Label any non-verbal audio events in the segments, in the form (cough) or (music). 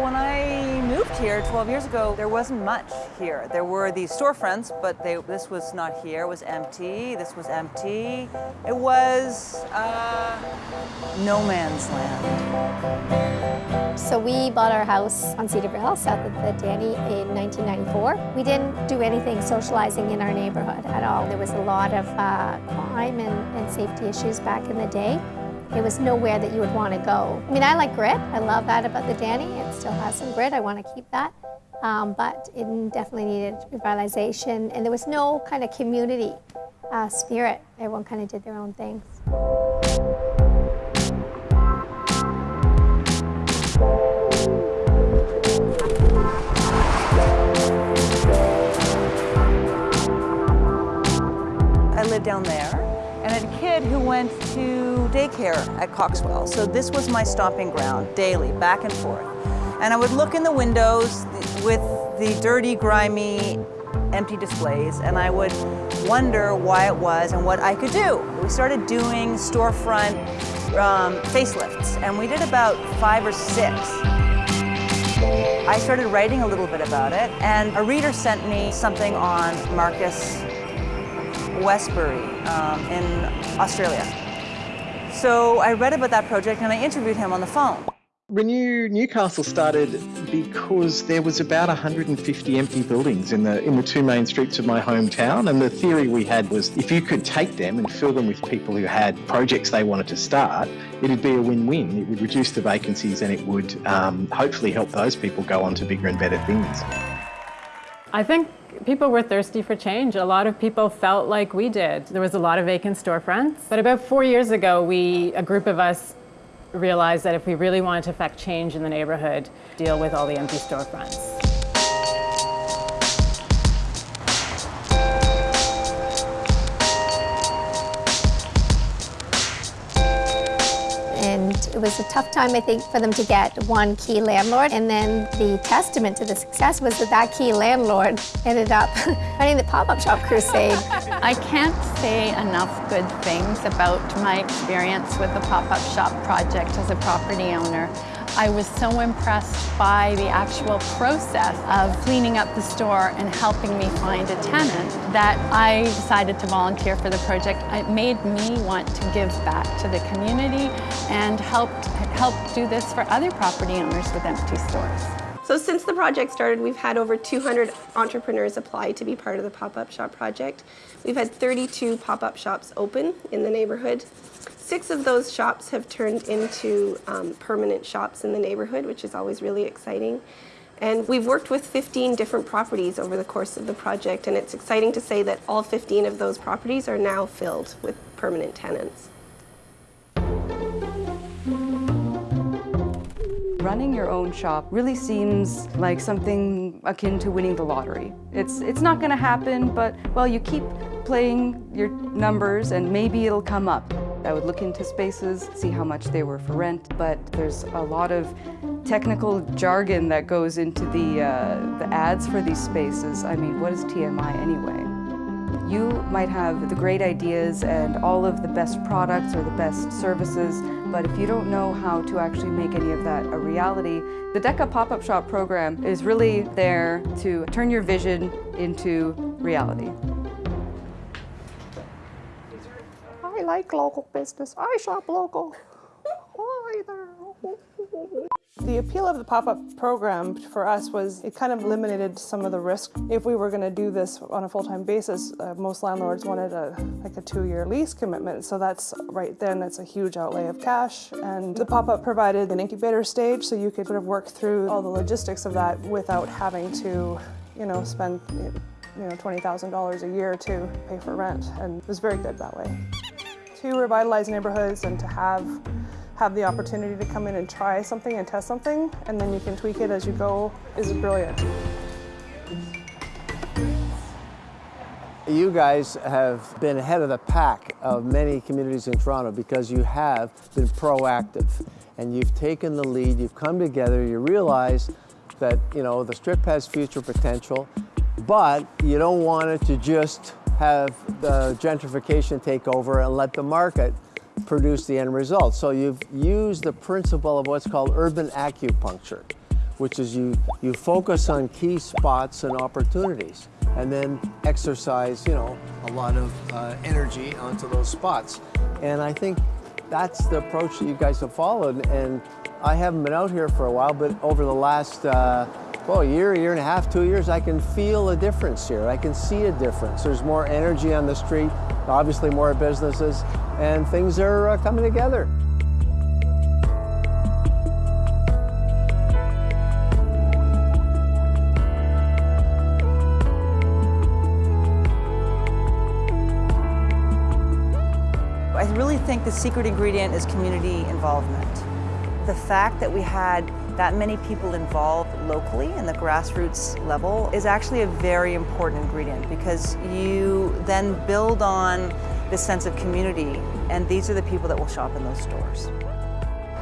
When I moved here 12 years ago, there wasn't much here. There were these storefronts, but they, this was not here. It was empty. This was empty. It was uh, no man's land. So we bought our house on Cedarville, south of the Danny, in 1994. We didn't do anything socializing in our neighborhood at all. There was a lot of uh, crime and, and safety issues back in the day. It was nowhere that you would want to go. I mean, I like grit. I love that about the Danny. It still has some grit. I want to keep that. Um, but it definitely needed revitalization, and there was no kind of community uh, spirit. Everyone kind of did their own things. Daycare at Coxwell. So this was my stomping ground daily, back and forth. And I would look in the windows with the dirty, grimy, empty displays, and I would wonder why it was and what I could do. We started doing storefront um, facelifts, and we did about five or six. I started writing a little bit about it, and a reader sent me something on Marcus Westbury um, in Australia. So I read about that project and I interviewed him on the phone. Renew Newcastle started because there was about 150 empty buildings in the in the two main streets of my hometown. And the theory we had was if you could take them and fill them with people who had projects they wanted to start it'd be a win-win. It would reduce the vacancies and it would um, hopefully help those people go on to bigger and better things. I think people were thirsty for change. A lot of people felt like we did. There was a lot of vacant storefronts. But about four years ago, we, a group of us, realized that if we really wanted to affect change in the neighborhood, deal with all the empty storefronts. It was a tough time, I think, for them to get one key landlord. And then the testament to the success was that that key landlord ended up (laughs) running the pop-up shop crusade. (laughs) I can't say enough good things about my experience with the pop-up shop project as a property owner. I was so impressed by the actual process of cleaning up the store and helping me find a tenant that I decided to volunteer for the project. It made me want to give back to the community and help, help do this for other property owners with empty stores. So since the project started, we've had over 200 entrepreneurs apply to be part of the pop-up shop project. We've had 32 pop-up shops open in the neighborhood. Six of those shops have turned into um, permanent shops in the neighborhood, which is always really exciting. And we've worked with 15 different properties over the course of the project, and it's exciting to say that all 15 of those properties are now filled with permanent tenants. Running your own shop really seems like something akin to winning the lottery. It's, it's not going to happen, but, well, you keep playing your numbers and maybe it'll come up. I would look into spaces, see how much they were for rent, but there's a lot of technical jargon that goes into the, uh, the ads for these spaces. I mean, what is TMI anyway? You might have the great ideas and all of the best products or the best services, but if you don't know how to actually make any of that a reality, the DECA Pop-Up Shop program is really there to turn your vision into reality. I like local business. I shop local. Hi there. The appeal of the pop-up program for us was it kind of eliminated some of the risk. If we were going to do this on a full-time basis, uh, most landlords wanted a like a two-year lease commitment. So that's right then that's a huge outlay of cash. And the pop-up provided an incubator stage, so you could sort of work through all the logistics of that without having to, you know, spend you know $20,000 a year to pay for rent. And it was very good that way to revitalize neighborhoods and to have have the opportunity to come in and try something and test something and then you can tweak it as you go is brilliant. You guys have been ahead of the pack of many communities in Toronto because you have been proactive and you've taken the lead, you've come together, you realize that you know the strip has future potential, but you don't want it to just have the gentrification take over and let the market produce the end result. So you've used the principle of what's called urban acupuncture, which is you, you focus on key spots and opportunities and then exercise, you know, a lot of uh, energy onto those spots. And I think that's the approach that you guys have followed. And I haven't been out here for a while, but over the last, uh, well, a year, a year and a half, two years, I can feel a difference here. I can see a difference. There's more energy on the street, obviously more businesses, and things are uh, coming together. I really think the secret ingredient is community involvement. The fact that we had that many people involved locally in the grassroots level is actually a very important ingredient because you then build on this sense of community and these are the people that will shop in those stores.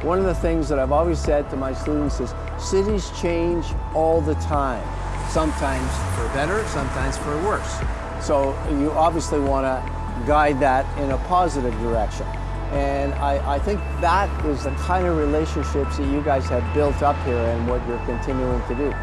One of the things that I've always said to my students is cities change all the time, sometimes for better, sometimes for worse. So you obviously want to guide that in a positive direction. And I, I, think that is the kind of relationships that you guys have built up here and what you're continuing to do.